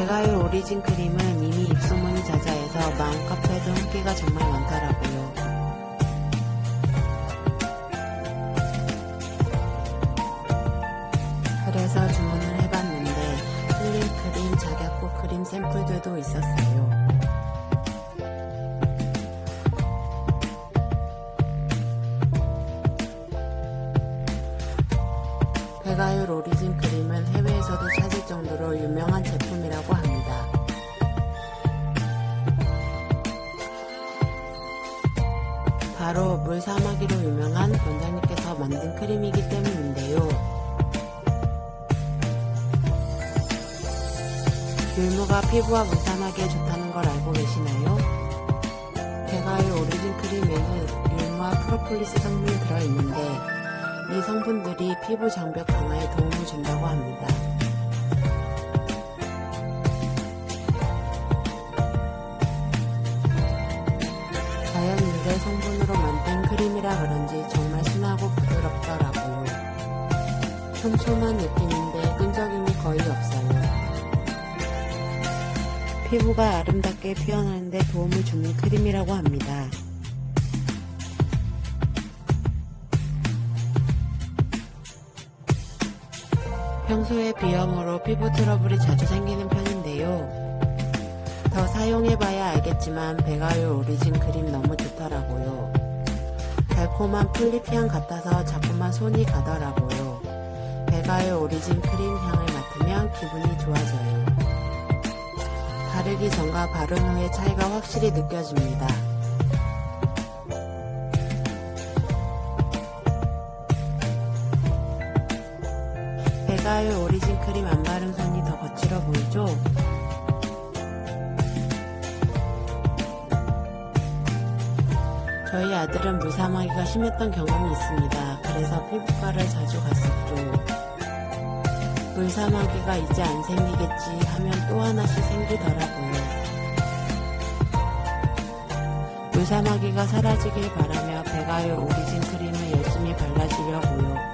배가율 오리진 크림은 이미 입소문이 자자해서 맘카페에도 인기가 정말 많더라고요. 그래서 주문을 해봤는데 필링 크림, 작약고 크림 샘플들도 있었어요. 배가율 오리진 크림은 해외에서도 찾을 정도로 유명한 제품이라고 합니다. 바로 물사마귀로 유명한 원장님께서 만든 크림이기 때문인데요. 율무가 피부와 물사마귀에 좋다는 걸 알고 계시나요? 배가율 오리진 크림에는 율무와 프로폴리스 성분이 들어있는데 이 성분들이 피부 장벽 강화에 도움을 준다고 합니다. 자연 유래 성분으로 만든 크림이라 그런지 정말 순하고 부드럽더라고요. 촘촘한 느낌인데 끈적임이 거의 없어요. 피부가 아름답게 피어나는데 도움을 주는 크림이라고 합니다. 평소에 비염으로 피부 트러블이 자주 생기는 편인데요. 더 사용해봐야 알겠지만 베가율 오리진 크림 너무 좋더라고요. 달콤한 풀잎향 같아서 자꾸만 손이 가더라고요. 베가율 오리진 크림 향을 맡으면 기분이 좋아져요. 바르기 전과 바른 후의 차이가 확실히 느껴집니다. 베가율 오리진 크림 안 바른 손이 더 거칠어 보이죠? 저희 아들은 물사마귀가 심했던 경험이 있습니다. 그래서 피부과를 자주 갔었죠. 물사마귀가 이제 안 생기겠지 하면 또 하나씩 생기더라고요. 물사마귀가 사라지길 바라며 배가요 오리진 크림을 열심히 발라주려고요.